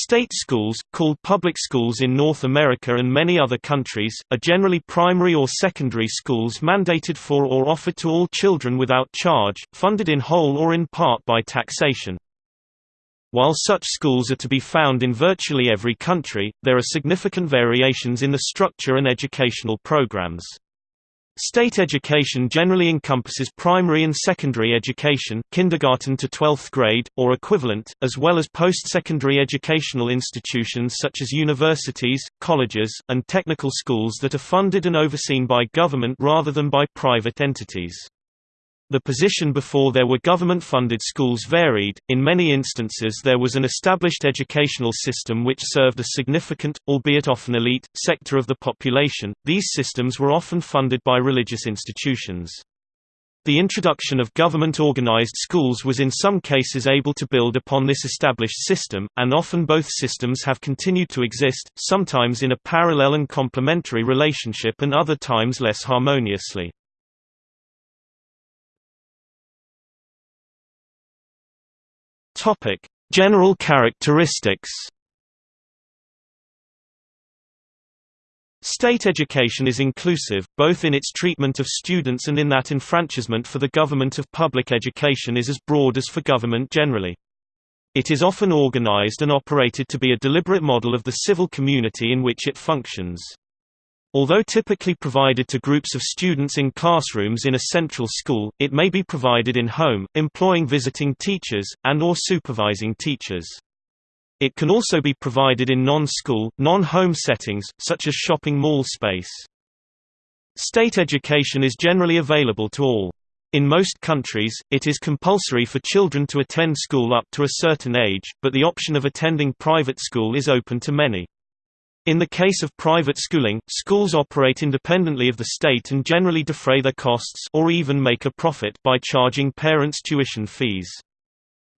State schools, called public schools in North America and many other countries, are generally primary or secondary schools mandated for or offered to all children without charge, funded in whole or in part by taxation. While such schools are to be found in virtually every country, there are significant variations in the structure and educational programs. State education generally encompasses primary and secondary education kindergarten to 12th grade, or equivalent, as well as post-secondary educational institutions such as universities, colleges, and technical schools that are funded and overseen by government rather than by private entities. The position before there were government-funded schools varied, in many instances there was an established educational system which served a significant, albeit often elite, sector of the population, these systems were often funded by religious institutions. The introduction of government-organized schools was in some cases able to build upon this established system, and often both systems have continued to exist, sometimes in a parallel and complementary relationship and other times less harmoniously. Topic: General characteristics. State education is inclusive, both in its treatment of students and in that enfranchisement for the government of public education is as broad as for government generally. It is often organized and operated to be a deliberate model of the civil community in which it functions. Although typically provided to groups of students in classrooms in a central school, it may be provided in home, employing visiting teachers, and or supervising teachers. It can also be provided in non-school, non-home settings, such as shopping mall space. State education is generally available to all. In most countries, it is compulsory for children to attend school up to a certain age, but the option of attending private school is open to many. In the case of private schooling, schools operate independently of the state and generally defray their costs or even make a profit by charging parents tuition fees.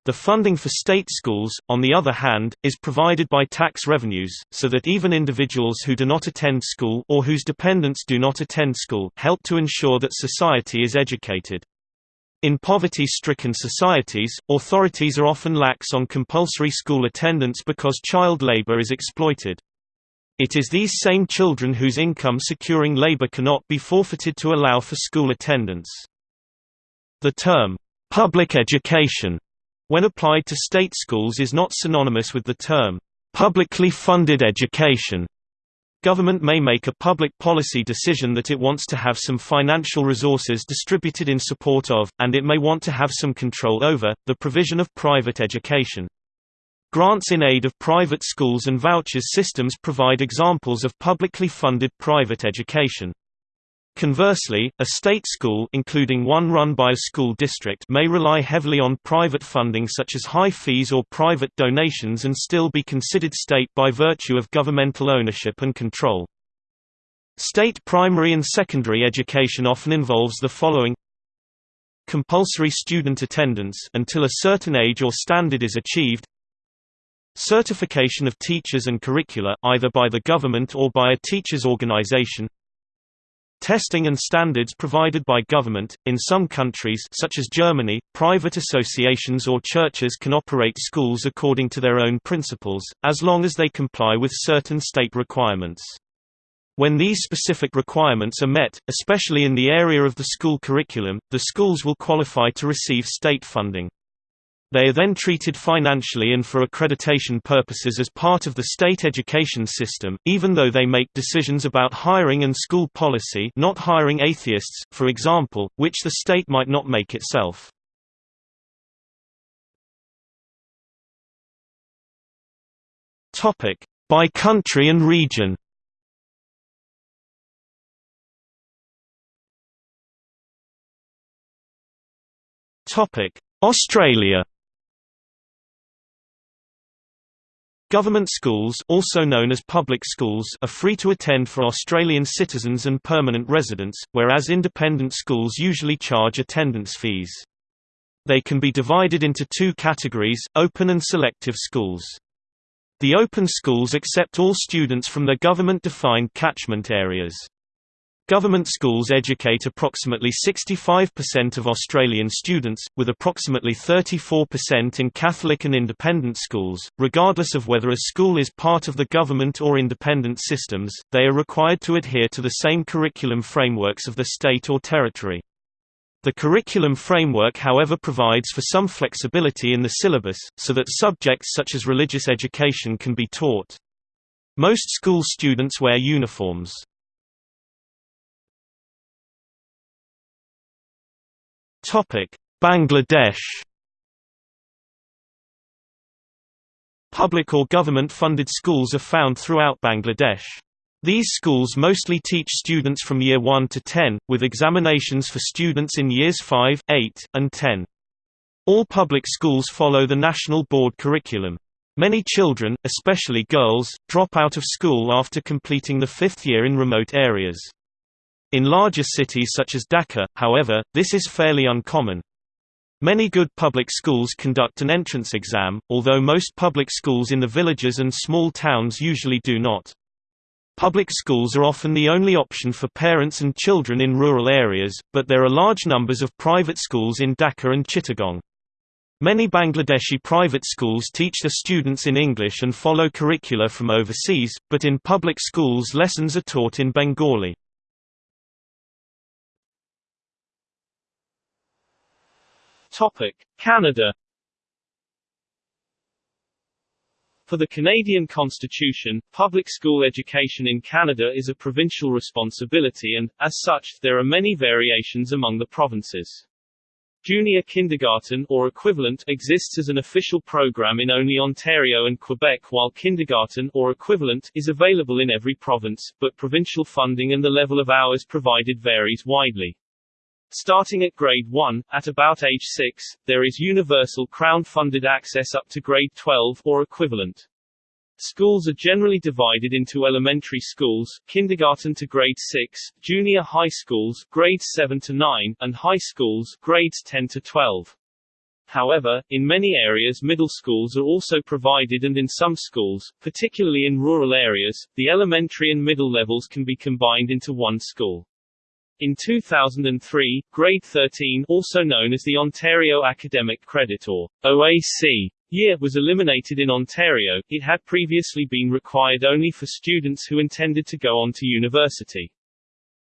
The funding for state schools, on the other hand, is provided by tax revenues, so that even individuals who do not attend school or whose dependents do not attend school help to ensure that society is educated. In poverty-stricken societies, authorities are often lax on compulsory school attendance because child labor is exploited. It is these same children whose income securing labor cannot be forfeited to allow for school attendance. The term, public education, when applied to state schools is not synonymous with the term, publicly funded education. Government may make a public policy decision that it wants to have some financial resources distributed in support of, and it may want to have some control over, the provision of private education. Grants in aid of private schools and vouchers systems provide examples of publicly funded private education. Conversely, a state school including one run by a school district may rely heavily on private funding such as high fees or private donations and still be considered state by virtue of governmental ownership and control. State primary and secondary education often involves the following Compulsory student attendance until a certain age or standard is achieved Certification of teachers and curricula, either by the government or by a teachers' organization Testing and standards provided by government. In some countries such as Germany, private associations or churches can operate schools according to their own principles, as long as they comply with certain state requirements. When these specific requirements are met, especially in the area of the school curriculum, the schools will qualify to receive state funding. They are then treated financially and for accreditation purposes as part of the state education system, even though they make decisions about hiring and school policy not hiring atheists, for example, which the state might not make itself. By country and region Australia Government schools also known as public schools are free to attend for Australian citizens and permanent residents, whereas independent schools usually charge attendance fees. They can be divided into two categories, open and selective schools. The open schools accept all students from their government-defined catchment areas. Government schools educate approximately 65% of Australian students, with approximately 34% in Catholic and independent schools. Regardless of whether a school is part of the government or independent systems, they are required to adhere to the same curriculum frameworks of the state or territory. The curriculum framework however provides for some flexibility in the syllabus, so that subjects such as religious education can be taught. Most school students wear uniforms. Bangladesh Public or government-funded schools are found throughout Bangladesh. These schools mostly teach students from year 1 to 10, with examinations for students in years 5, 8, and 10. All public schools follow the national board curriculum. Many children, especially girls, drop out of school after completing the fifth year in remote areas. In larger cities such as Dhaka, however, this is fairly uncommon. Many good public schools conduct an entrance exam, although most public schools in the villages and small towns usually do not. Public schools are often the only option for parents and children in rural areas, but there are large numbers of private schools in Dhaka and Chittagong. Many Bangladeshi private schools teach their students in English and follow curricula from overseas, but in public schools lessons are taught in Bengali. Canada For the Canadian Constitution, public school education in Canada is a provincial responsibility and, as such, there are many variations among the provinces. Junior kindergarten or equivalent exists as an official program in only Ontario and Quebec while kindergarten or equivalent is available in every province, but provincial funding and the level of hours provided varies widely. Starting at grade 1, at about age 6, there is universal Crown-funded access up to grade 12 or equivalent. Schools are generally divided into elementary schools, kindergarten to grade 6, junior high schools, grades 7 to 9, and high schools, grades 10 to 12. However, in many areas middle schools are also provided and in some schools, particularly in rural areas, the elementary and middle levels can be combined into one school. In 2003, Grade 13 also known as the Ontario Academic Credit or OAC year was eliminated in Ontario, it had previously been required only for students who intended to go on to university.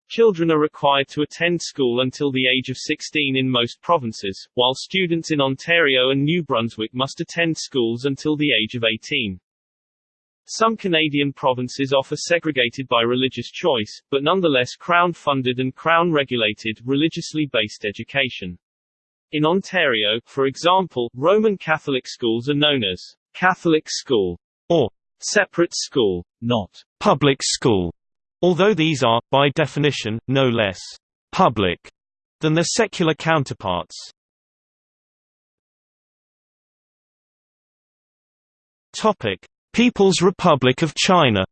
Children are required to attend school until the age of 16 in most provinces, while students in Ontario and New Brunswick must attend schools until the age of 18. Some Canadian provinces offer segregated by religious choice, but nonetheless Crown-funded and Crown-regulated, religiously based education. In Ontario, for example, Roman Catholic schools are known as Catholic school or separate school, not public school, although these are, by definition, no less public than their secular counterparts. Topic: People's Republic of China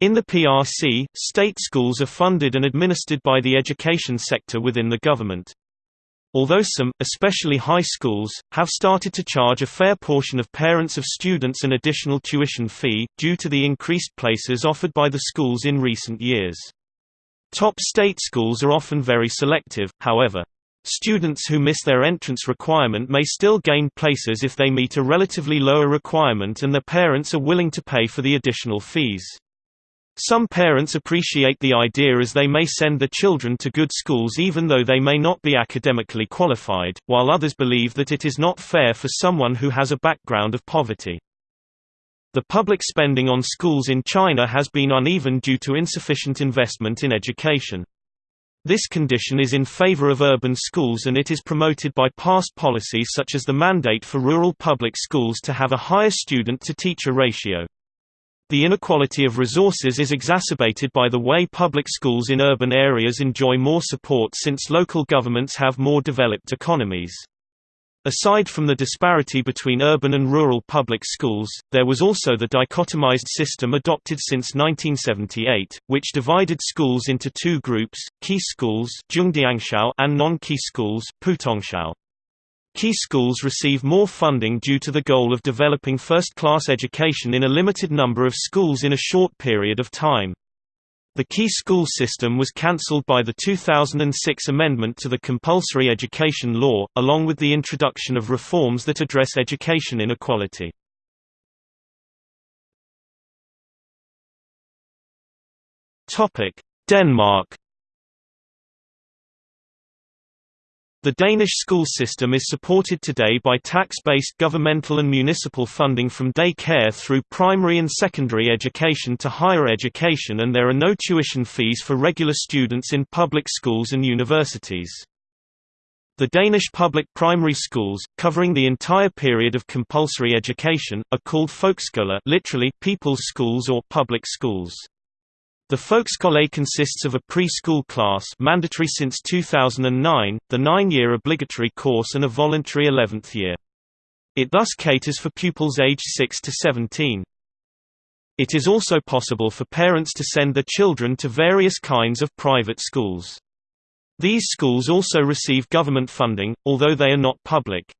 In the PRC, state schools are funded and administered by the education sector within the government. Although some, especially high schools, have started to charge a fair portion of parents of students an additional tuition fee, due to the increased places offered by the schools in recent years. Top state schools are often very selective, however. Students who miss their entrance requirement may still gain places if they meet a relatively lower requirement and their parents are willing to pay for the additional fees. Some parents appreciate the idea as they may send their children to good schools even though they may not be academically qualified, while others believe that it is not fair for someone who has a background of poverty. The public spending on schools in China has been uneven due to insufficient investment in education. This condition is in favor of urban schools and it is promoted by past policies such as the mandate for rural public schools to have a higher student-to-teacher ratio. The inequality of resources is exacerbated by the way public schools in urban areas enjoy more support since local governments have more developed economies. Aside from the disparity between urban and rural public schools, there was also the dichotomized system adopted since 1978, which divided schools into two groups, key schools and non-key schools. Key schools receive more funding due to the goal of developing first-class education in a limited number of schools in a short period of time. The key school system was cancelled by the 2006 amendment to the compulsory education law, along with the introduction of reforms that address education inequality. Denmark The Danish school system is supported today by tax-based governmental and municipal funding from day care through primary and secondary education to higher education and there are no tuition fees for regular students in public schools and universities. The Danish public primary schools, covering the entire period of compulsory education, are called folkeskoler literally people's schools or public schools. The Folkeskole consists of a preschool class mandatory since 2009, the nine-year obligatory course and a voluntary 11th year. It thus caters for pupils aged 6 to 17. It is also possible for parents to send their children to various kinds of private schools. These schools also receive government funding, although they are not public.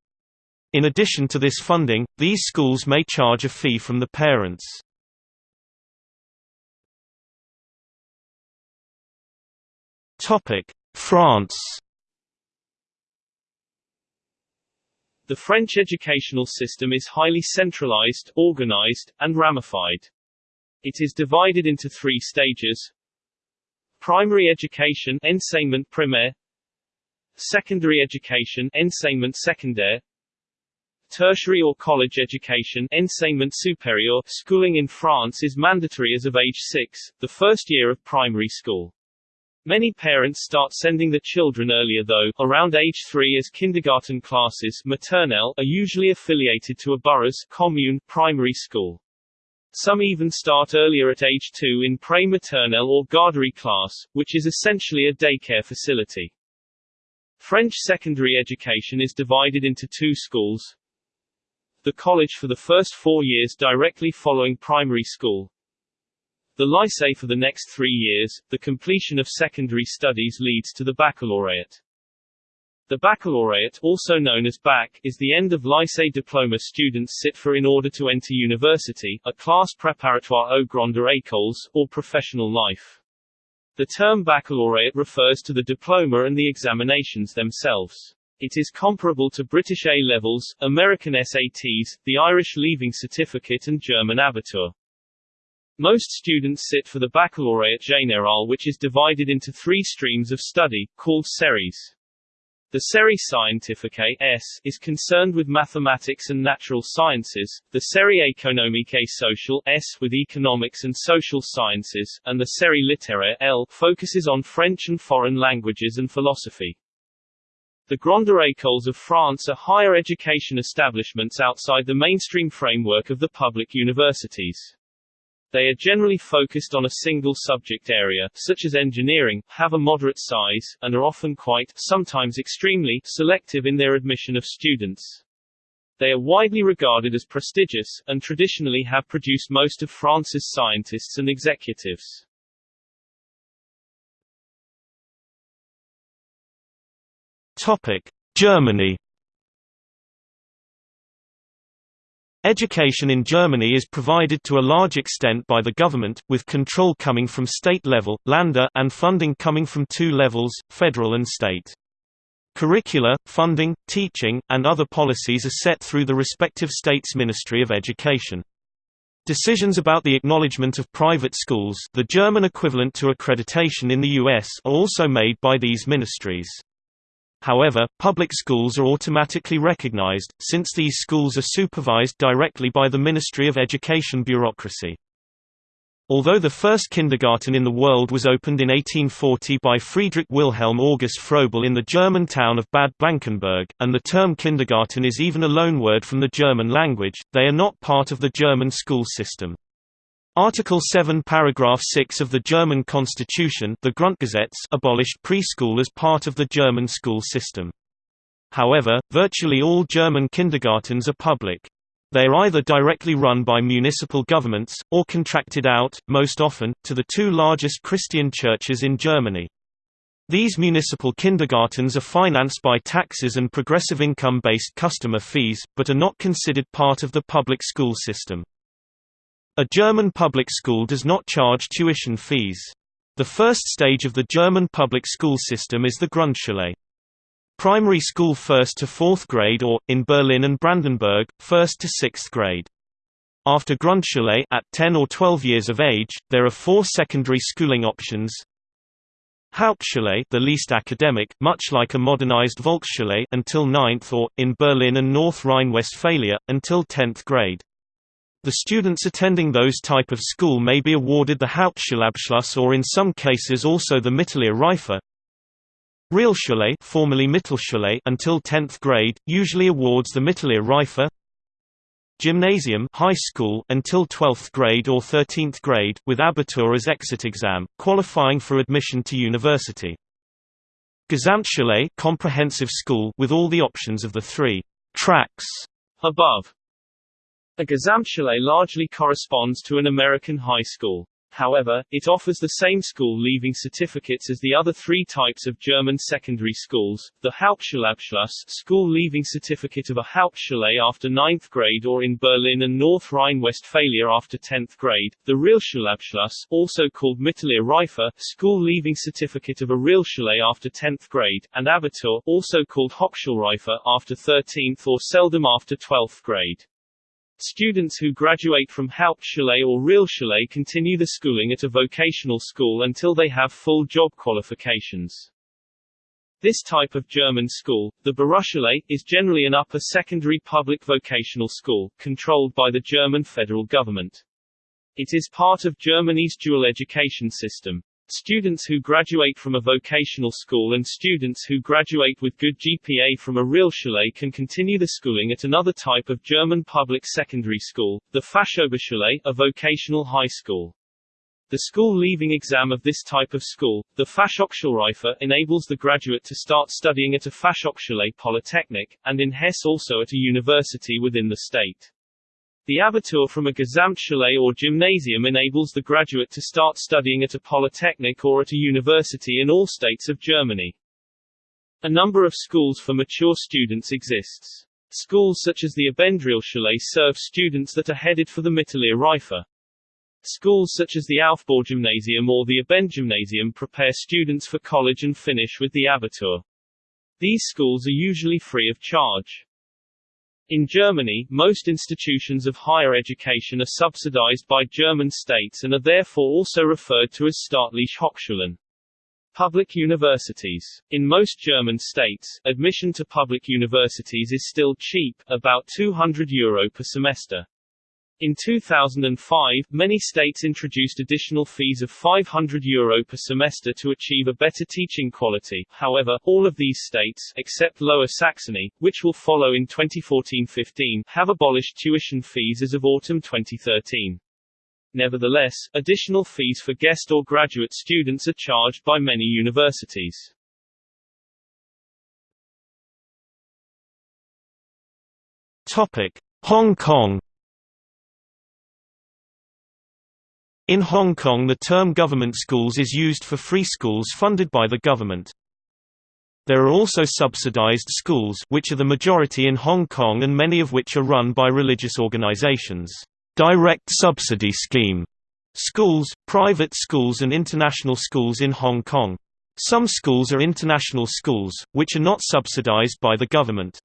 In addition to this funding, these schools may charge a fee from the parents. Topic: France. The French educational system is highly centralized, organized, and ramified. It is divided into three stages. Primary education enseignement primaire Secondary education enseignement secondaire Tertiary or college education enseignement supérieur schooling in France is mandatory as of age 6, the first year of primary school. Many parents start sending their children earlier though, around age 3 as kindergarten classes maternelle are usually affiliated to a borough's commune primary school. Some even start earlier at age 2 in pre-maternelle or garderie class, which is essentially a daycare facility. French secondary education is divided into two schools. The college for the first four years directly following primary school, the lycée for the next three years, the completion of secondary studies leads to the baccalaureate. The baccalaureate, also known as bac, is the end of lycée diploma students sit for in order to enter university, a class préparatoire aux grandes écoles, or professional life. The term baccalaureate refers to the diploma and the examinations themselves. It is comparable to British A-levels, American SATs, the Irish Leaving Certificate and German Abitur. Most students sit for the Baccalaureate Général which is divided into three streams of study, called series. The Série Scientifique S is concerned with mathematics and natural sciences, the Série Économique et Sociale S with economics and social sciences, and the Série Littéraire L focuses on French and foreign languages and philosophy. The Grandes Écoles of France are higher education establishments outside the mainstream framework of the public universities. They are generally focused on a single subject area, such as engineering, have a moderate size, and are often quite, sometimes extremely, selective in their admission of students. They are widely regarded as prestigious, and traditionally have produced most of France's scientists and executives. Topic: Germany Education in Germany is provided to a large extent by the government, with control coming from state level Länder, and funding coming from two levels, federal and state. Curricula, funding, teaching, and other policies are set through the respective state's Ministry of Education. Decisions about the acknowledgement of private schools the German equivalent to accreditation in the US are also made by these ministries. However, public schools are automatically recognized, since these schools are supervised directly by the Ministry of Education bureaucracy. Although the first kindergarten in the world was opened in 1840 by Friedrich Wilhelm August Froebel in the German town of Bad Blankenburg, and the term kindergarten is even a loanword from the German language, they are not part of the German school system. Article 7 paragraph 6 of the German constitution the Grundgesetz abolished preschool as part of the German school system. However, virtually all German kindergartens are public. They are either directly run by municipal governments, or contracted out, most often, to the two largest Christian churches in Germany. These municipal kindergartens are financed by taxes and progressive income-based customer fees, but are not considered part of the public school system. A German public school does not charge tuition fees. The first stage of the German public school system is the Grundschule. Primary school 1st to 4th grade or, in Berlin and Brandenburg, 1st to 6th grade. After Grundschule at 10 or 12 years of age, there are four secondary schooling options, Hauptschule the least academic, much like a modernized Volksschule until 9th or, in Berlin and North Rhine-Westphalia, until 10th grade. The students attending those type of school may be awarded the Hauptschulabschluss or in some cases also the Mittlere Reife. Realschule formerly Mittelschule until 10th grade, usually awards the Mittlere Reife. Gymnasium high school until 12th grade or 13th grade, with Abitur as exit exam, qualifying for admission to university. Gesamtschule comprehensive school with all the options of the three tracks above. A Gesamtschule largely corresponds to an American high school. However, it offers the same school-leaving certificates as the other three types of German secondary schools, the Hauptschulabschluss school-leaving certificate of a Hauptschule after 9th grade or in Berlin and North Rhine-Westphalia after 10th grade, the Realschulabschluss also called Mittlere Reife school-leaving certificate of a Realschule after 10th grade, and Abitur also called Hochschulreife after 13th or seldom after 12th grade. Students who graduate from Hauptschule or Realschule continue the schooling at a vocational school until they have full job qualifications. This type of German school, the Berufsschule, is generally an upper secondary public vocational school, controlled by the German federal government. It is part of Germany's dual education system. Students who graduate from a vocational school and students who graduate with good GPA from a Realschule can continue the schooling at another type of German public secondary school, the Fachoberschule, a vocational high school. The school-leaving exam of this type of school, the Fachhochschulreife, enables the graduate to start studying at a Fachhochschule Polytechnic, and in Hesse also at a university within the state. The Abitur from a Gesamtschule or gymnasium enables the graduate to start studying at a polytechnic or at a university in all states of Germany. A number of schools for mature students exists. Schools such as the Abendrealschule serve students that are headed for the Mittlere Reife. Schools such as the Aufbaugymnasium or the Abendgymnasium prepare students for college and finish with the Abitur. These schools are usually free of charge. In Germany, most institutions of higher education are subsidized by German states and are therefore also referred to as staatliche Hochschulen. Public universities. In most German states, admission to public universities is still cheap, about 200 euro per semester. In 2005, many states introduced additional fees of €500 Euro per semester to achieve a better teaching quality. However, all of these states, except Lower Saxony, which will follow in 2014-15, have abolished tuition fees as of autumn 2013. Nevertheless, additional fees for guest or graduate students are charged by many universities. Topic: Hong Kong In Hong Kong the term government schools is used for free schools funded by the government. There are also subsidized schools which are the majority in Hong Kong and many of which are run by religious organizations. Direct subsidy scheme schools, private schools and international schools in Hong Kong. Some schools are international schools, which are not subsidized by the government.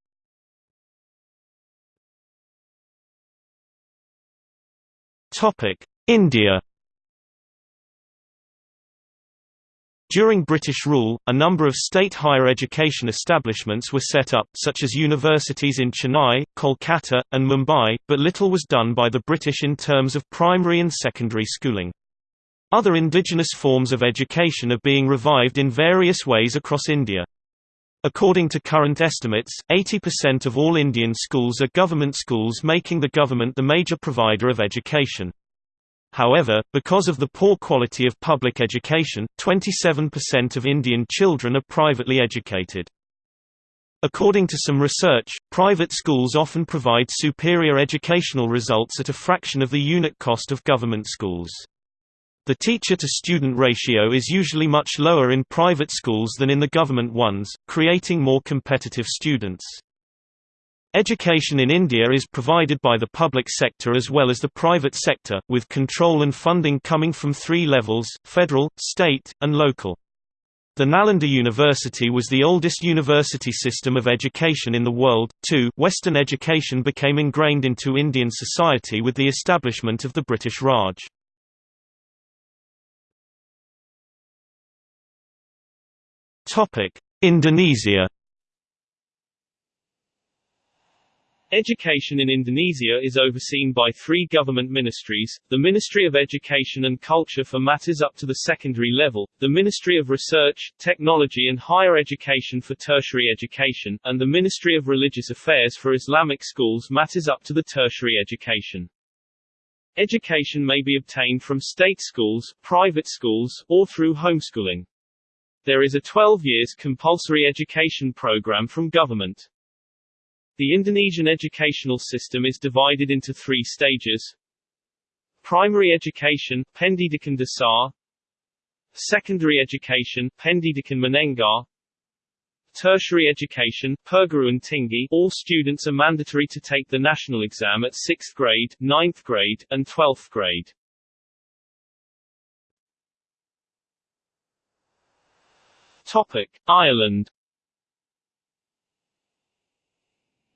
India During British rule, a number of state higher education establishments were set up, such as universities in Chennai, Kolkata, and Mumbai, but little was done by the British in terms of primary and secondary schooling. Other indigenous forms of education are being revived in various ways across India. According to current estimates, 80% of all Indian schools are government schools making the government the major provider of education. However, because of the poor quality of public education, 27% of Indian children are privately educated. According to some research, private schools often provide superior educational results at a fraction of the unit cost of government schools. The teacher-to-student ratio is usually much lower in private schools than in the government ones, creating more competitive students. Education in India is provided by the public sector as well as the private sector, with control and funding coming from three levels, federal, state, and local. The Nalanda University was the oldest university system of education in the world. 2. Western education became ingrained into Indian society with the establishment of the British Raj. Indonesia Education in Indonesia is overseen by three government ministries, the Ministry of Education and Culture for matters up to the secondary level, the Ministry of Research, Technology and Higher Education for tertiary education, and the Ministry of Religious Affairs for Islamic schools matters up to the tertiary education. Education may be obtained from state schools, private schools, or through homeschooling. There is a 12 years compulsory education program from government. The Indonesian educational system is divided into three stages. Primary education, Pendidikan Dasar. Secondary education, Pendidikan Menengah. Tertiary education, Perguruan Tinggi all students are mandatory to take the national exam at 6th grade, 9th grade, and 12th grade. Topic: Ireland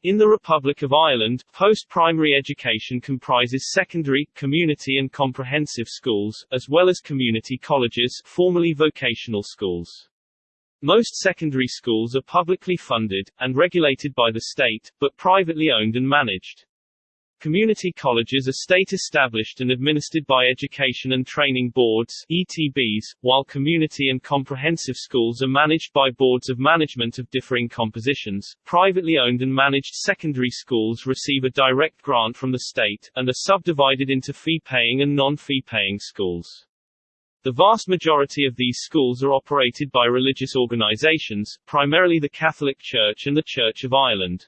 In the Republic of Ireland, post-primary education comprises secondary, community and comprehensive schools, as well as community colleges formerly vocational schools. Most secondary schools are publicly funded, and regulated by the state, but privately owned and managed. Community colleges are state-established and administered by Education and Training Boards ETBs, while community and comprehensive schools are managed by boards of management of differing compositions. Privately owned and managed secondary schools receive a direct grant from the state, and are subdivided into fee-paying and non-fee-paying schools. The vast majority of these schools are operated by religious organizations, primarily the Catholic Church and the Church of Ireland.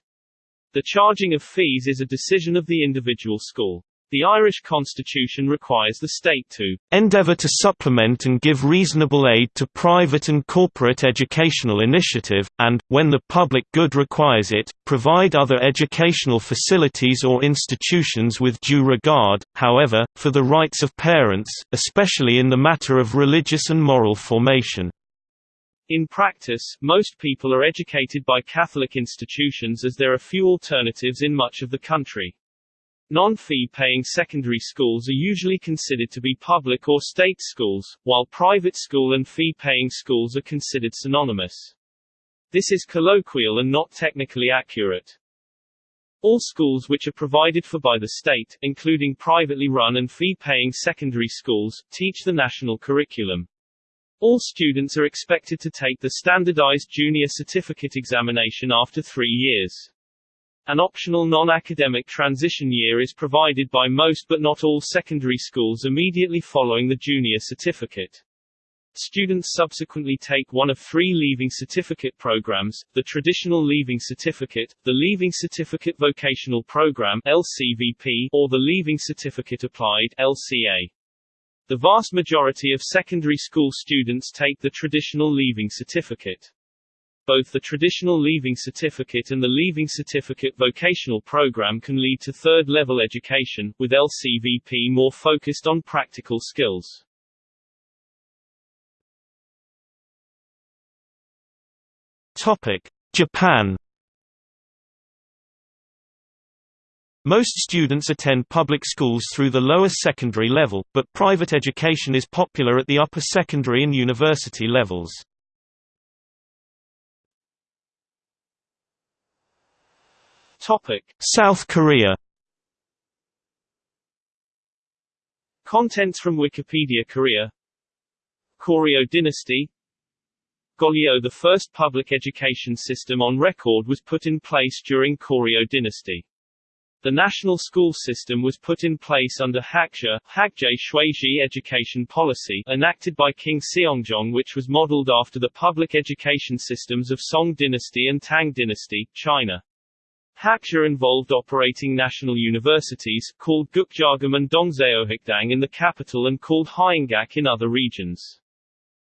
The charging of fees is a decision of the individual school. The Irish constitution requires the state to endeavour to supplement and give reasonable aid to private and corporate educational initiative, and, when the public good requires it, provide other educational facilities or institutions with due regard, however, for the rights of parents, especially in the matter of religious and moral formation. In practice, most people are educated by Catholic institutions as there are few alternatives in much of the country. Non-fee paying secondary schools are usually considered to be public or state schools, while private school and fee-paying schools are considered synonymous. This is colloquial and not technically accurate. All schools which are provided for by the state, including privately run and fee-paying secondary schools, teach the national curriculum. All students are expected to take the standardized junior certificate examination after three years. An optional non-academic transition year is provided by most but not all secondary schools immediately following the junior certificate. Students subsequently take one of three Leaving Certificate programs, the Traditional Leaving Certificate, the Leaving Certificate Vocational Program LCVP, or the Leaving Certificate Applied LCA. The vast majority of secondary school students take the traditional Leaving Certificate. Both the traditional Leaving Certificate and the Leaving Certificate vocational program can lead to third-level education, with LCVP more focused on practical skills. Topic: Japan Most students attend public schools through the lower secondary level, but private education is popular at the upper secondary and university levels. South Korea. Contents from Wikipedia Korea Goryeo Dynasty Goryeo The first public education system on record was put in place during Goryeo Dynasty. The national school system was put in place under Hakja Hakje Shuiji education policy enacted by King Seongjong which was modeled after the public education systems of Song dynasty and Tang dynasty, China. Hakja involved operating national universities, called Gukjagam and Dongseohikdang in the capital and called Hyangak in other regions.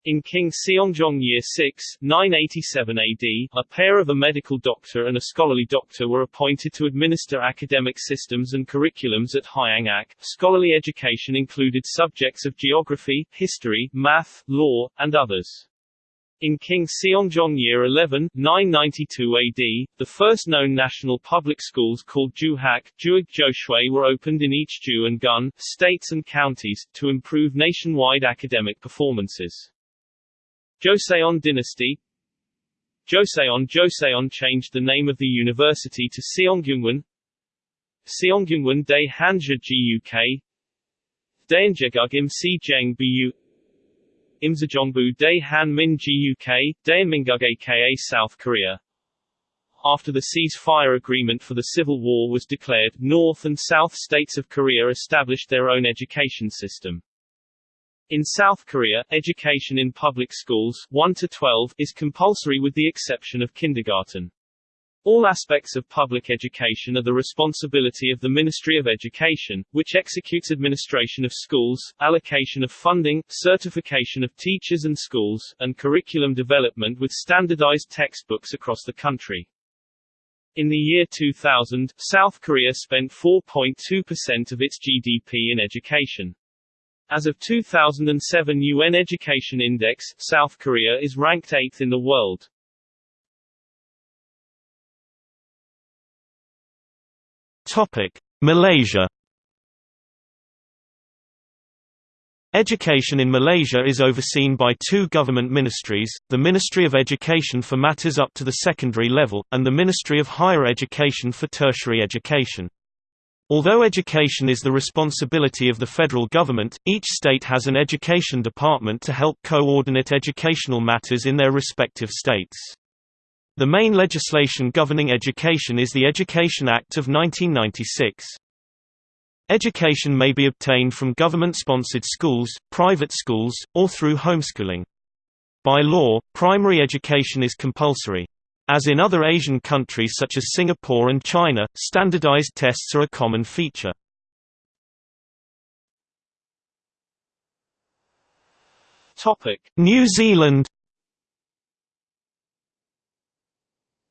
In King Seongjong Year 6, 987 AD, a pair of a medical doctor and a scholarly doctor were appointed to administer academic systems and curriculums at Hyangak. Scholarly education included subjects of geography, history, math, law, and others. In King Seongjong Year 11, 992 AD, the first known national public schools called Juhak, Juig were opened in each Ju and Gun, states and counties, to improve nationwide academic performances. Joseon dynasty. Joseon Joseon changed the name of the university to Seonggyungwan Seonggyungwan Dae Hanja Guk Daeunjegug Im Si Jeng Bu Imsejongbu Dae Han Min Guk, Daeunmingug aka South Korea. After the ceasefire agreement for the Civil War was declared, North and South states of Korea established their own education system. In South Korea, education in public schools 1 to 12 is compulsory with the exception of kindergarten. All aspects of public education are the responsibility of the Ministry of Education, which executes administration of schools, allocation of funding, certification of teachers and schools, and curriculum development with standardized textbooks across the country. In the year 2000, South Korea spent 4.2% of its GDP in education. As of 2007 UN Education Index, South Korea is ranked 8th in the world. Topic: Malaysia Education in Malaysia is overseen by two government ministries, the Ministry of Education for matters up to the secondary level, and the Ministry of Higher Education for tertiary education. Although education is the responsibility of the federal government, each state has an education department to help coordinate educational matters in their respective states. The main legislation governing education is the Education Act of 1996. Education may be obtained from government-sponsored schools, private schools, or through homeschooling. By law, primary education is compulsory. As in other Asian countries such as Singapore and China, standardized tests are a common feature. New Zealand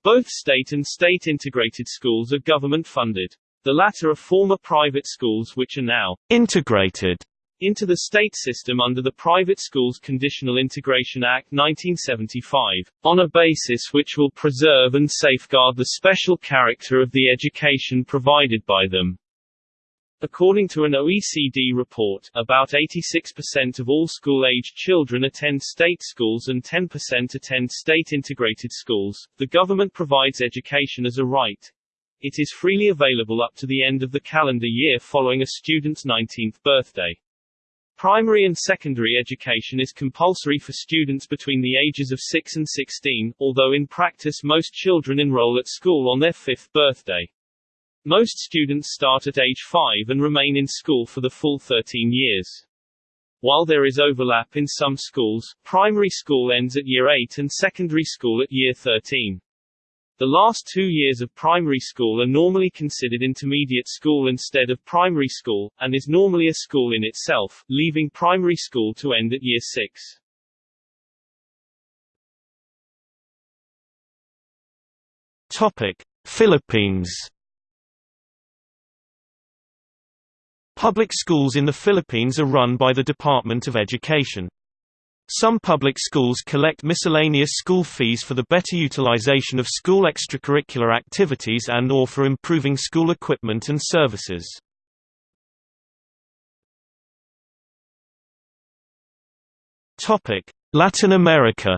Both state and state-integrated schools are government-funded. The latter are former private schools which are now integrated into the state system under the Private Schools Conditional Integration Act 1975, on a basis which will preserve and safeguard the special character of the education provided by them. According to an OECD report, about 86% of all school-aged children attend state schools and 10% attend state-integrated schools. The government provides education as a right. It is freely available up to the end of the calendar year following a student's 19th birthday. Primary and secondary education is compulsory for students between the ages of 6 and 16, although in practice most children enroll at school on their fifth birthday. Most students start at age 5 and remain in school for the full 13 years. While there is overlap in some schools, primary school ends at year 8 and secondary school at year 13. The last two years of primary school are normally considered intermediate school instead of primary school, and is normally a school in itself, leaving primary school to end at year 6. Topic: Philippines. Public schools in the Philippines are run by the Department of Education. Some public schools collect miscellaneous school fees for the better utilization of school extracurricular activities and or for improving school equipment and services. Latin America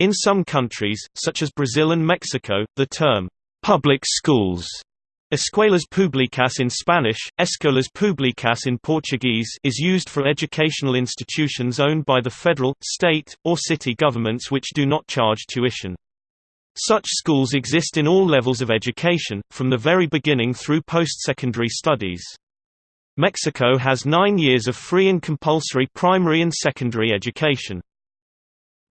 In some countries, such as Brazil and Mexico, the term, "'public schools' Escuelas públicas in Spanish, Escolas públicas in Portuguese is used for educational institutions owned by the federal, state, or city governments which do not charge tuition. Such schools exist in all levels of education, from the very beginning through post-secondary studies. Mexico has nine years of free and compulsory primary and secondary education.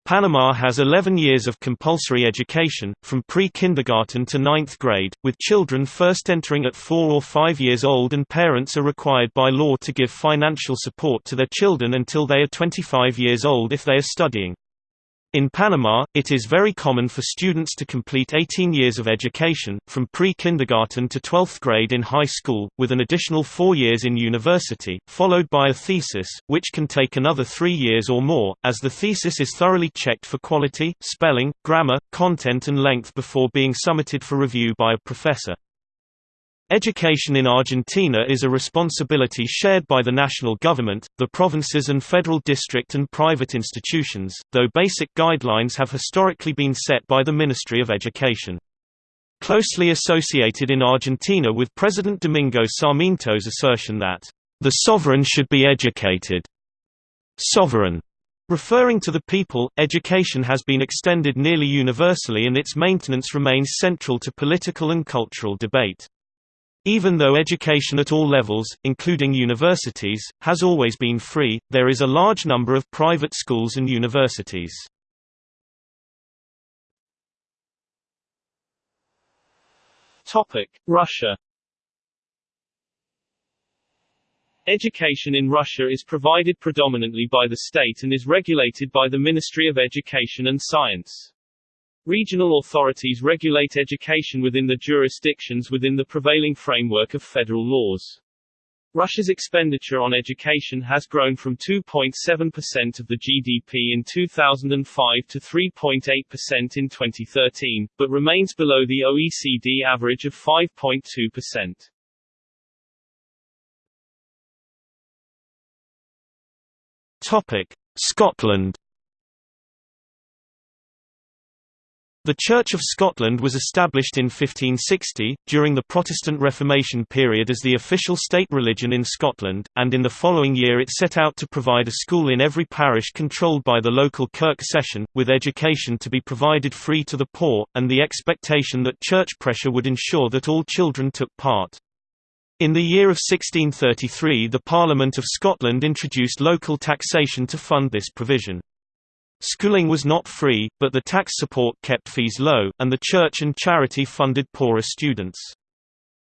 Panama has 11 years of compulsory education, from pre-kindergarten to ninth grade, with children first entering at 4 or 5 years old and parents are required by law to give financial support to their children until they are 25 years old if they are studying. In Panama, it is very common for students to complete 18 years of education, from pre-kindergarten to 12th grade in high school, with an additional four years in university, followed by a thesis, which can take another three years or more, as the thesis is thoroughly checked for quality, spelling, grammar, content and length before being submitted for review by a professor. Education in Argentina is a responsibility shared by the national government, the provinces and federal district and private institutions, though basic guidelines have historically been set by the Ministry of Education. Closely associated in Argentina with President Domingo Sarmiento's assertion that, "...the sovereign should be educated." Sovereign Referring to the people, education has been extended nearly universally and its maintenance remains central to political and cultural debate. Even though education at all levels, including universities, has always been free, there is a large number of private schools and universities. Russia Education in Russia is provided predominantly by the state and is regulated by the Ministry of Education and Science. Regional authorities regulate education within the jurisdictions within the prevailing framework of federal laws. Russia's expenditure on education has grown from 2.7% of the GDP in 2005 to 3.8% in 2013, but remains below the OECD average of 5.2%. Topic: Scotland The Church of Scotland was established in 1560, during the Protestant Reformation period as the official state religion in Scotland, and in the following year it set out to provide a school in every parish controlled by the local kirk session, with education to be provided free to the poor, and the expectation that church pressure would ensure that all children took part. In the year of 1633 the Parliament of Scotland introduced local taxation to fund this provision. Schooling was not free, but the tax support kept fees low, and the church and charity funded poorer students.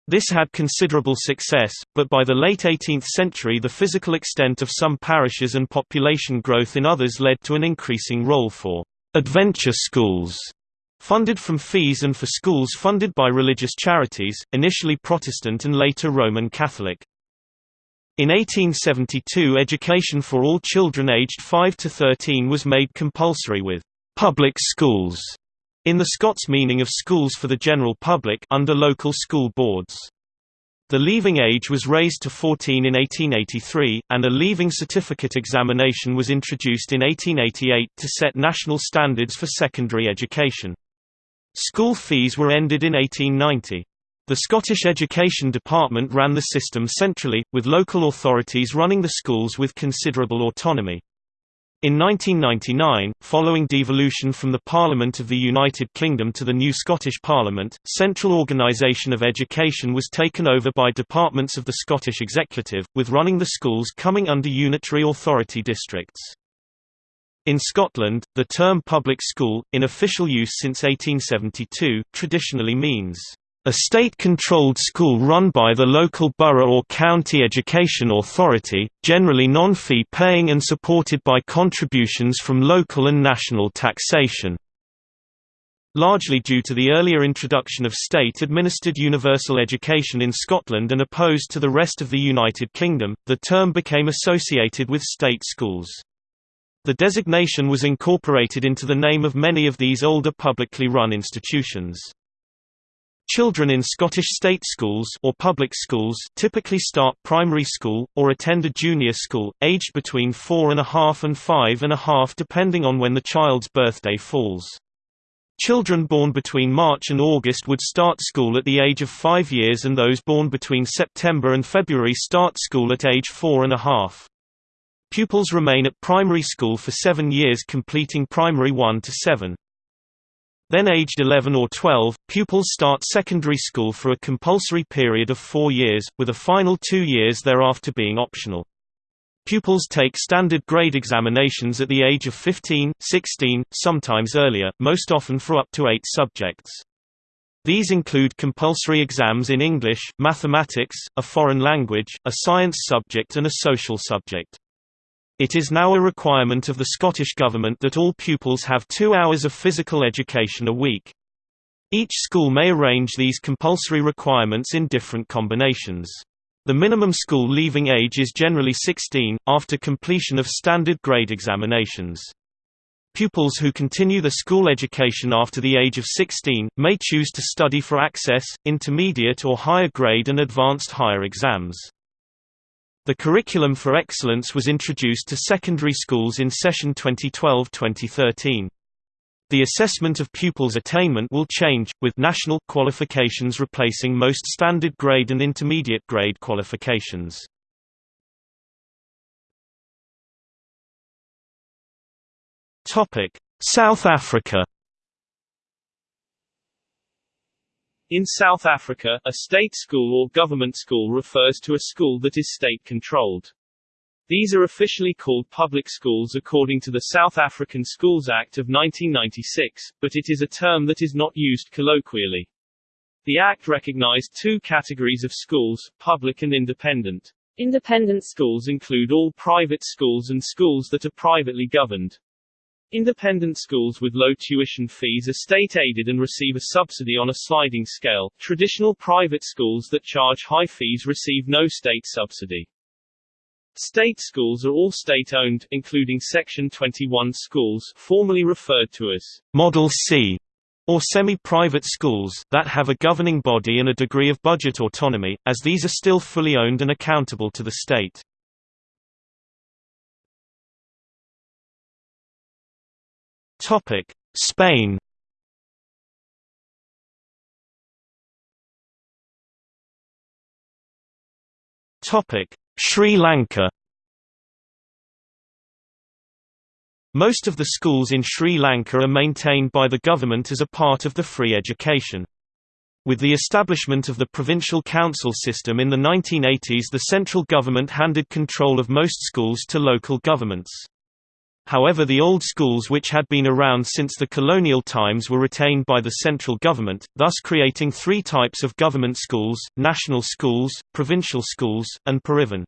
This had considerable success, but by the late 18th century the physical extent of some parishes and population growth in others led to an increasing role for «adventure schools» funded from fees and for schools funded by religious charities, initially Protestant and later Roman Catholic. In 1872 education for all children aged 5 to 13 was made compulsory with «public schools» in the Scots meaning of schools for the general public under local school boards. The leaving age was raised to 14 in 1883, and a leaving certificate examination was introduced in 1888 to set national standards for secondary education. School fees were ended in 1890. The Scottish Education Department ran the system centrally, with local authorities running the schools with considerable autonomy. In 1999, following devolution from the Parliament of the United Kingdom to the new Scottish Parliament, central organisation of education was taken over by departments of the Scottish Executive, with running the schools coming under unitary authority districts. In Scotland, the term public school, in official use since 1872, traditionally means a state-controlled school run by the local borough or county education authority, generally non-fee paying and supported by contributions from local and national taxation. Largely due to the earlier introduction of state-administered universal education in Scotland and opposed to the rest of the United Kingdom, the term became associated with state schools. The designation was incorporated into the name of many of these older publicly run institutions. Children in Scottish state schools or public schools typically start primary school, or attend a junior school, aged between four and a half and five and a half depending on when the child's birthday falls. Children born between March and August would start school at the age of five years and those born between September and February start school at age four and a half. Pupils remain at primary school for seven years completing primary 1 to 7. Then aged 11 or 12, pupils start secondary school for a compulsory period of four years, with a final two years thereafter being optional. Pupils take standard grade examinations at the age of 15, 16, sometimes earlier, most often for up to eight subjects. These include compulsory exams in English, mathematics, a foreign language, a science subject and a social subject. It is now a requirement of the Scottish Government that all pupils have two hours of physical education a week. Each school may arrange these compulsory requirements in different combinations. The minimum school leaving age is generally 16, after completion of standard grade examinations. Pupils who continue the school education after the age of 16, may choose to study for access, intermediate or higher grade and advanced higher exams. The Curriculum for Excellence was introduced to secondary schools in session 2012-2013. The assessment of pupils' attainment will change, with national qualifications replacing most standard grade and intermediate grade qualifications. South Africa In South Africa, a state school or government school refers to a school that is state-controlled. These are officially called public schools according to the South African Schools Act of 1996, but it is a term that is not used colloquially. The Act recognized two categories of schools, public and independent. Independent schools include all private schools and schools that are privately governed. Independent schools with low tuition fees are state-aided and receive a subsidy on a sliding scale. Traditional private schools that charge high fees receive no state subsidy. State schools are all state-owned, including Section 21 schools formerly referred to as Model C or semi-private schools, that have a governing body and a degree of budget autonomy, as these are still fully owned and accountable to the state. Spain Topic Sri Lanka Most of the schools in Sri Lanka are maintained by the government as a part of the free education. With the establishment of the provincial council system in the 1980s the central government handed control of most schools to local governments. However the old schools which had been around since the colonial times were retained by the central government, thus creating three types of government schools, national schools, provincial schools, and Pirivena.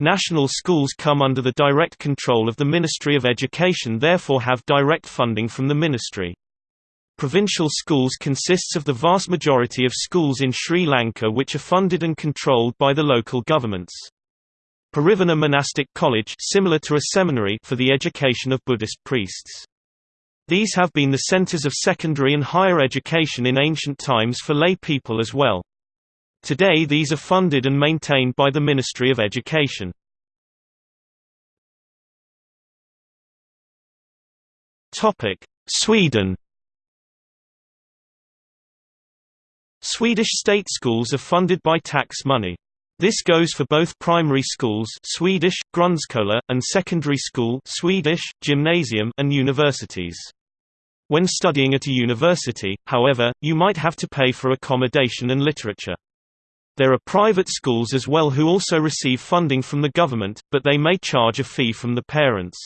National schools come under the direct control of the Ministry of Education therefore have direct funding from the ministry. Provincial schools consists of the vast majority of schools in Sri Lanka which are funded and controlled by the local governments. Pirivena Monastic College similar to a seminary for the education of Buddhist priests. These have been the centers of secondary and higher education in ancient times for lay people as well. Today these are funded and maintained by the Ministry of Education. Sweden Swedish state schools are funded by tax money. This goes for both primary schools Swedish, grundskola, and secondary school Swedish, gymnasium and universities. When studying at a university, however, you might have to pay for accommodation and literature. There are private schools as well who also receive funding from the government, but they may charge a fee from the parents.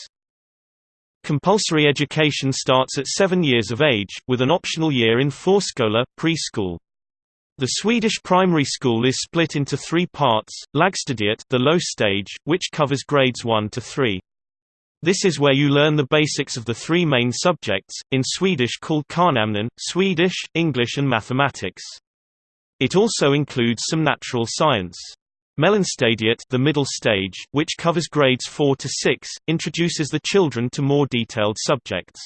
Compulsory education starts at seven years of age, with an optional year in Förskola, preschool. The Swedish primary school is split into three parts, Lågstadiet the low stage, which covers grades 1 to 3. This is where you learn the basics of the three main subjects, in Swedish called kärnämnen, Swedish, English and mathematics. It also includes some natural science. Mellanstadiet the middle stage, which covers grades 4 to 6, introduces the children to more detailed subjects.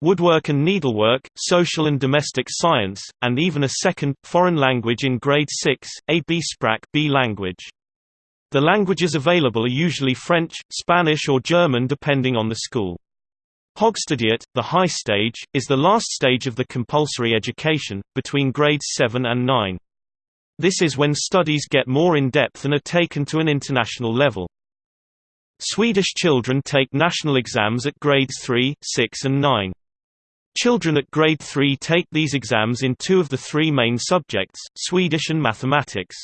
Woodwork and needlework, social and domestic science, and even a second, foreign language in grade 6, a B-språk B language. The languages available are usually French, Spanish or German depending on the school. Högstadiet, the high stage, is the last stage of the compulsory education, between grades 7 and 9. This is when studies get more in-depth and are taken to an international level. Swedish children take national exams at grades 3, 6 and 9. Children at grade 3 take these exams in two of the three main subjects, Swedish and mathematics.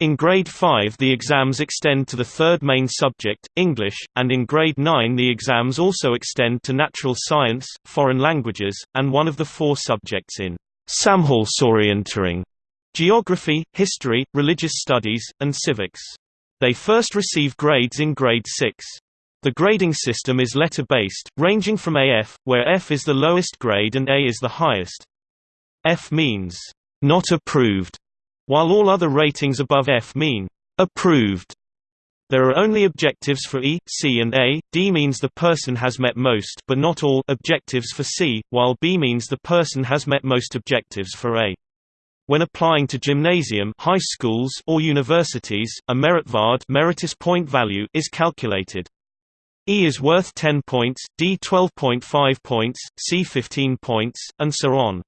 In grade 5 the exams extend to the third main subject, English, and in grade 9 the exams also extend to natural science, foreign languages, and one of the four subjects in Samhällsorientering, geography, history, religious studies, and civics. They first receive grades in grade 6. The grading system is letter-based, ranging from AF, where F is the lowest grade and A is the highest. F means, not approved, while all other ratings above F mean approved. There are only objectives for E, C and A. D means the person has met most but not all objectives for C, while B means the person has met most objectives for A. When applying to gymnasium high schools or universities, a meritvärde meritus point value is calculated. E is worth 10 points, D 12.5 points, C 15 points, and so on.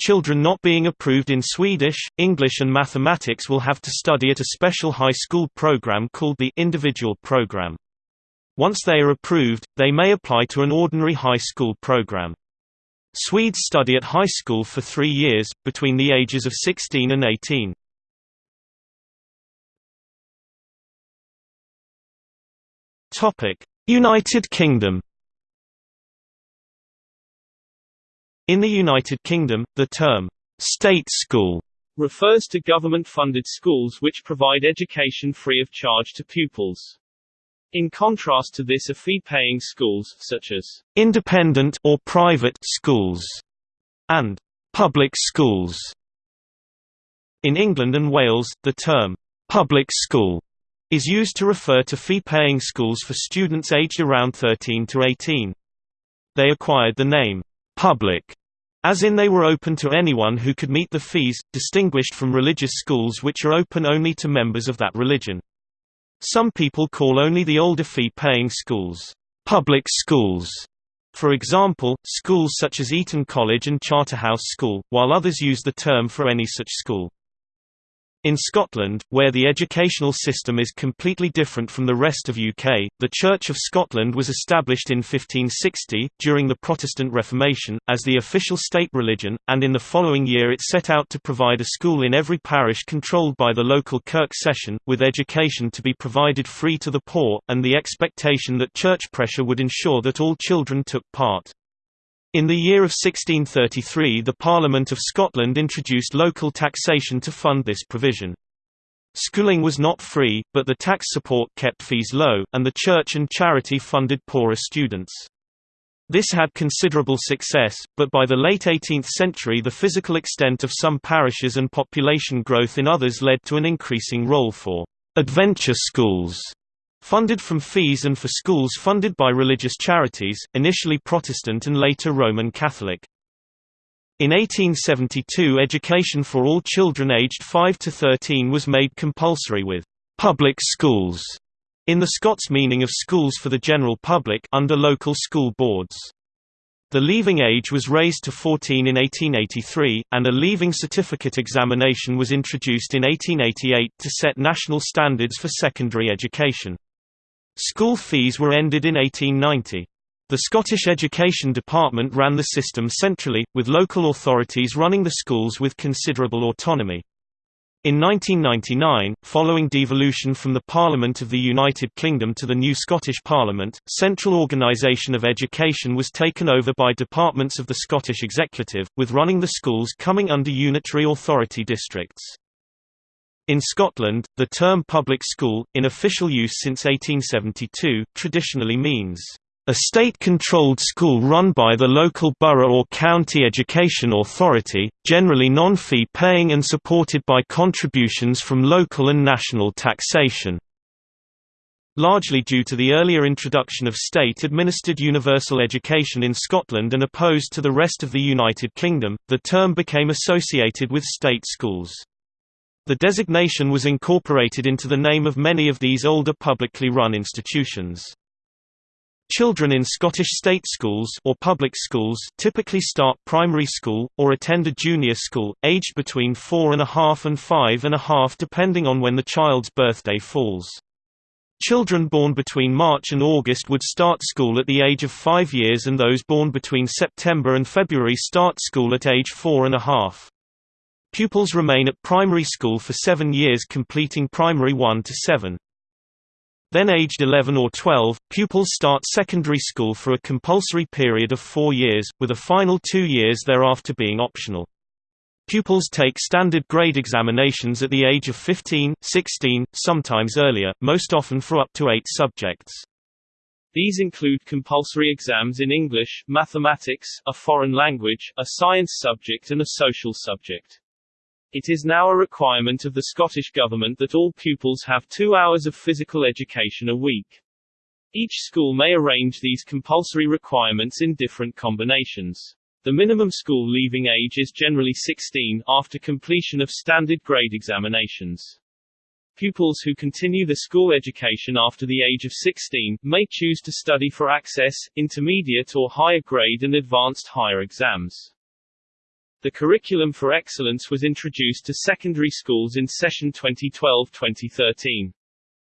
Children not being approved in Swedish, English and mathematics will have to study at a special high school program called the individual program. Once they are approved, they may apply to an ordinary high school program. Swedes study at high school for three years, between the ages of 16 and 18. United Kingdom In the United Kingdom, the term, state school, refers to government-funded schools which provide education free of charge to pupils. In contrast to this are fee-paying schools, such as independent or private schools and public schools. In England and Wales, the term public school is used to refer to fee-paying schools for students aged around 13 to 18. They acquired the name public, as in they were open to anyone who could meet the fees, distinguished from religious schools which are open only to members of that religion. Some people call only the older fee-paying schools, public schools, for example, schools such as Eton College and Charterhouse School, while others use the term for any such school. In Scotland, where the educational system is completely different from the rest of UK, the Church of Scotland was established in 1560, during the Protestant Reformation, as the official state religion, and in the following year it set out to provide a school in every parish controlled by the local kirk session, with education to be provided free to the poor, and the expectation that church pressure would ensure that all children took part. In the year of 1633 the Parliament of Scotland introduced local taxation to fund this provision. Schooling was not free, but the tax support kept fees low, and the church and charity funded poorer students. This had considerable success, but by the late 18th century the physical extent of some parishes and population growth in others led to an increasing role for «adventure schools» Funded from fees and for schools funded by religious charities, initially Protestant and later Roman Catholic. In 1872 education for all children aged 5 to 13 was made compulsory with «public schools» in the Scots meaning of schools for the general public under local school boards. The leaving age was raised to 14 in 1883, and a leaving certificate examination was introduced in 1888 to set national standards for secondary education. School fees were ended in 1890. The Scottish Education Department ran the system centrally, with local authorities running the schools with considerable autonomy. In 1999, following devolution from the Parliament of the United Kingdom to the new Scottish Parliament, central organisation of education was taken over by departments of the Scottish Executive, with running the schools coming under unitary authority districts. In Scotland, the term public school, in official use since 1872, traditionally means a state-controlled school run by the local borough or county education authority, generally non-fee paying and supported by contributions from local and national taxation. Largely due to the earlier introduction of state-administered universal education in Scotland and opposed to the rest of the United Kingdom, the term became associated with state schools. The designation was incorporated into the name of many of these older publicly run institutions. Children in Scottish state schools or public schools typically start primary school, or attend a junior school, aged between four and a half and five and a half depending on when the child's birthday falls. Children born between March and August would start school at the age of five years and those born between September and February start school at age four and a half. Pupils remain at primary school for seven years completing primary 1 to 7. Then aged 11 or 12, pupils start secondary school for a compulsory period of four years, with a final two years thereafter being optional. Pupils take standard grade examinations at the age of 15, 16, sometimes earlier, most often for up to eight subjects. These include compulsory exams in English, mathematics, a foreign language, a science subject and a social subject. It is now a requirement of the Scottish Government that all pupils have two hours of physical education a week. Each school may arrange these compulsory requirements in different combinations. The minimum school leaving age is generally 16, after completion of standard grade examinations. Pupils who continue the school education after the age of 16, may choose to study for access, intermediate or higher grade and advanced higher exams. The Curriculum for Excellence was introduced to secondary schools in session 2012-2013.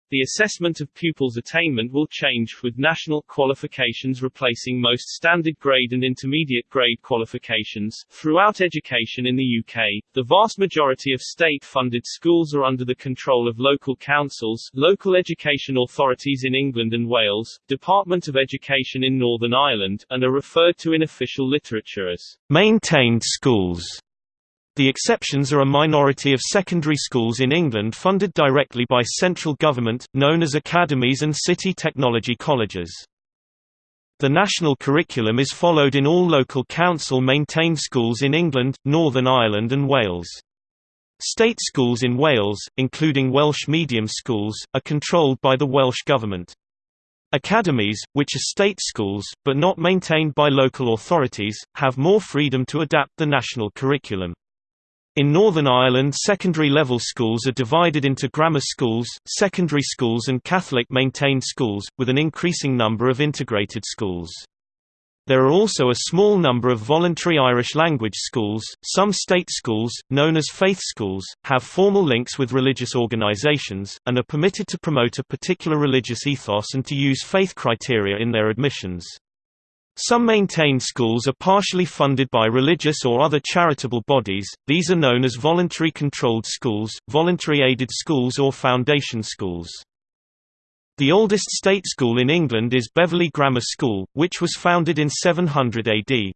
The assessment of pupils' attainment will change, with national qualifications replacing most standard grade and intermediate grade qualifications. Throughout education in the UK, the vast majority of state funded schools are under the control of local councils, local education authorities in England and Wales, Department of Education in Northern Ireland, and are referred to in official literature as maintained schools. The exceptions are a minority of secondary schools in England funded directly by central government, known as academies and city technology colleges. The national curriculum is followed in all local council-maintained schools in England, Northern Ireland and Wales. State schools in Wales, including Welsh medium schools, are controlled by the Welsh Government. Academies, which are state schools, but not maintained by local authorities, have more freedom to adapt the national curriculum. In Northern Ireland secondary level schools are divided into grammar schools, secondary schools and Catholic maintained schools, with an increasing number of integrated schools. There are also a small number of voluntary Irish language schools. Some state schools, known as faith schools, have formal links with religious organizations, and are permitted to promote a particular religious ethos and to use faith criteria in their admissions. Some maintained schools are partially funded by religious or other charitable bodies, these are known as voluntary controlled schools, voluntary aided schools or foundation schools. The oldest state school in England is Beverley Grammar School, which was founded in 700 AD.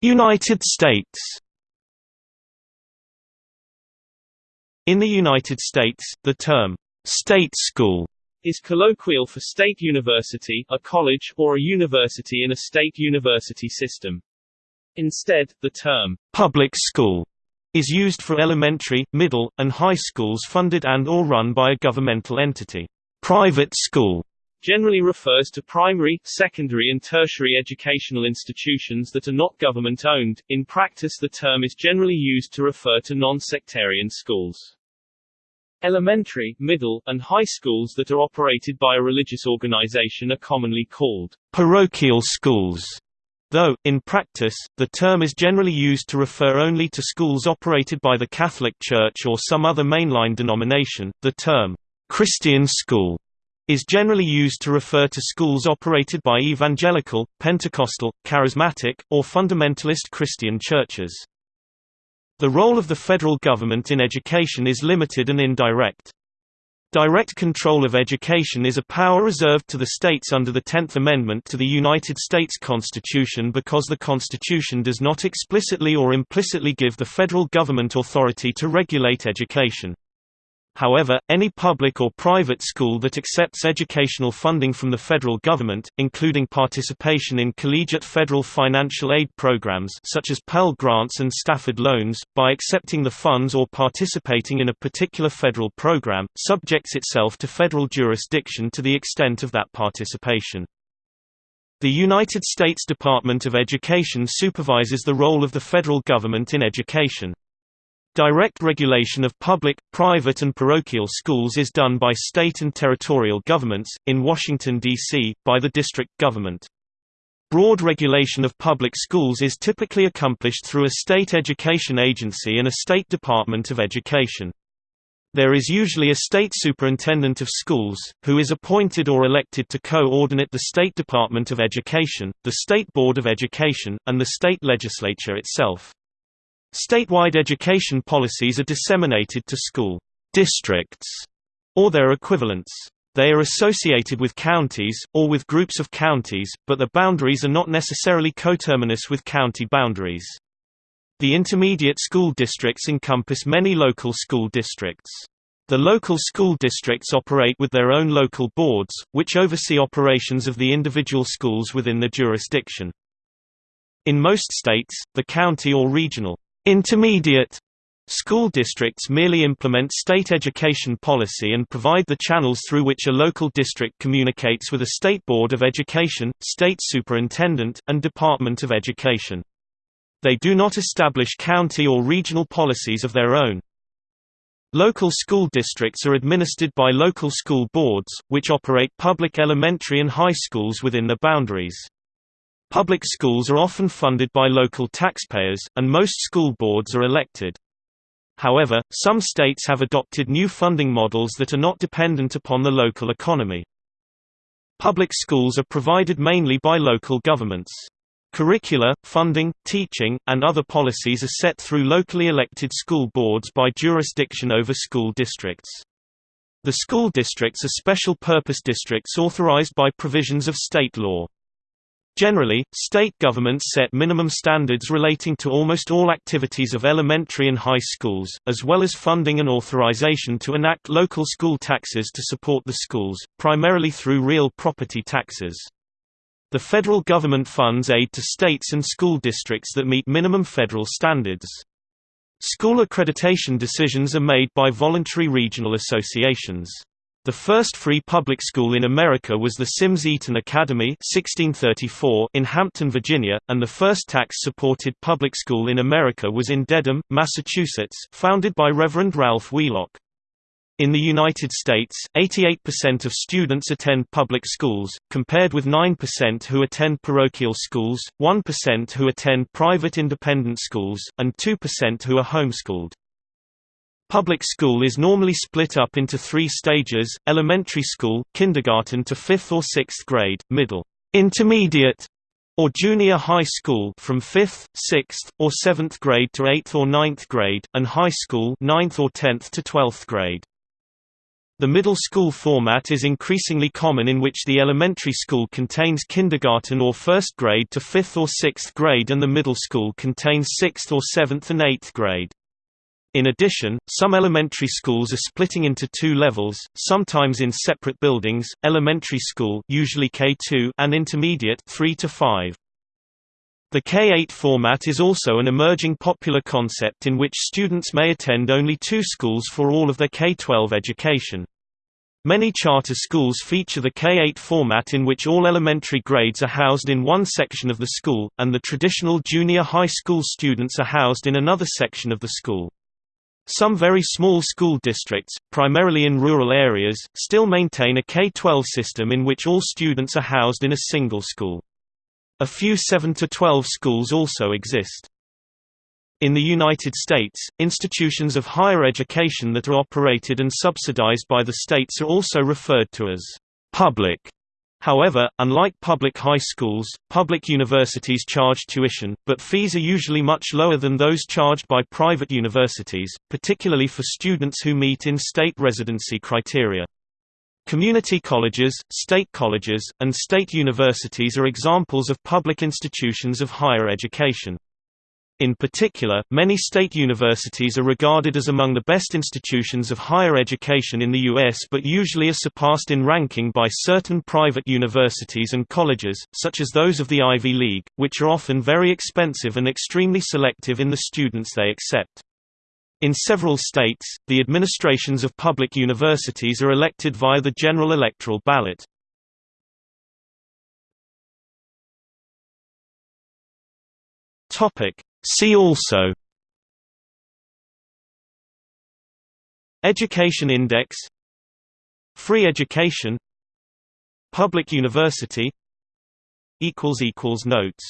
United States In the United States, the term State school is colloquial for state university, a college, or a university in a state university system. Instead, the term public school is used for elementary, middle, and high schools funded and or run by a governmental entity. Private school generally refers to primary, secondary and tertiary educational institutions that are not government-owned. In practice the term is generally used to refer to non-sectarian schools. Elementary, middle, and high schools that are operated by a religious organization are commonly called parochial schools, though, in practice, the term is generally used to refer only to schools operated by the Catholic Church or some other mainline denomination. The term Christian school is generally used to refer to schools operated by evangelical, Pentecostal, charismatic, or fundamentalist Christian churches. The role of the federal government in education is limited and indirect. Direct control of education is a power reserved to the states under the Tenth Amendment to the United States Constitution because the Constitution does not explicitly or implicitly give the federal government authority to regulate education. However, any public or private school that accepts educational funding from the federal government, including participation in collegiate federal financial aid programs such as Pell Grants and Stafford Loans, by accepting the funds or participating in a particular federal program, subjects itself to federal jurisdiction to the extent of that participation. The United States Department of Education supervises the role of the federal government in education. Direct regulation of public, private and parochial schools is done by state and territorial governments, in Washington, D.C., by the district government. Broad regulation of public schools is typically accomplished through a state education agency and a state department of education. There is usually a state superintendent of schools, who is appointed or elected to coordinate the State Department of Education, the State Board of Education, and the state legislature itself. Statewide education policies are disseminated to school districts or their equivalents. They are associated with counties, or with groups of counties, but the boundaries are not necessarily coterminous with county boundaries. The intermediate school districts encompass many local school districts. The local school districts operate with their own local boards, which oversee operations of the individual schools within the jurisdiction. In most states, the county or regional intermediate school districts merely implement state education policy and provide the channels through which a local district communicates with a state board of education, state superintendent, and department of education. They do not establish county or regional policies of their own. Local school districts are administered by local school boards, which operate public elementary and high schools within the boundaries. Public schools are often funded by local taxpayers, and most school boards are elected. However, some states have adopted new funding models that are not dependent upon the local economy. Public schools are provided mainly by local governments. Curricula, funding, teaching, and other policies are set through locally elected school boards by jurisdiction over school districts. The school districts are special purpose districts authorized by provisions of state law. Generally, state governments set minimum standards relating to almost all activities of elementary and high schools, as well as funding and authorization to enact local school taxes to support the schools, primarily through real property taxes. The federal government funds aid to states and school districts that meet minimum federal standards. School accreditation decisions are made by voluntary regional associations. The first free public school in America was the Syms-Eaton Academy 1634 in Hampton, Virginia, and the first tax-supported public school in America was in Dedham, Massachusetts, founded by Reverend Ralph Wheelock. In the United States, 88% of students attend public schools, compared with 9% who attend parochial schools, 1% who attend private independent schools, and 2% who are homeschooled. Public school is normally split up into three stages, elementary school, kindergarten to 5th or 6th grade, middle, intermediate, or junior high school from 5th, 6th, or 7th grade to 8th or 9th grade, and high school 9th or 10th to 12th grade. The middle school format is increasingly common in which the elementary school contains kindergarten or first grade to fifth or sixth grade and the middle school contains sixth or seventh and eighth grade. In addition, some elementary schools are splitting into two levels, sometimes in separate buildings, elementary school usually K2 and intermediate 3 to 5. The K-8 format is also an emerging popular concept in which students may attend only two schools for all of their K-12 education. Many charter schools feature the K-8 format in which all elementary grades are housed in one section of the school, and the traditional junior high school students are housed in another section of the school. Some very small school districts, primarily in rural areas, still maintain a K-12 system in which all students are housed in a single school. A few 7–12 schools also exist. In the United States, institutions of higher education that are operated and subsidized by the states are also referred to as public. However, unlike public high schools, public universities charge tuition, but fees are usually much lower than those charged by private universities, particularly for students who meet in-state residency criteria. Community colleges, state colleges, and state universities are examples of public institutions of higher education. In particular, many state universities are regarded as among the best institutions of higher education in the U.S. but usually are surpassed in ranking by certain private universities and colleges, such as those of the Ivy League, which are often very expensive and extremely selective in the students they accept. In several states, the administrations of public universities are elected via the general electoral ballot. See also Education Index Free education Public university Notes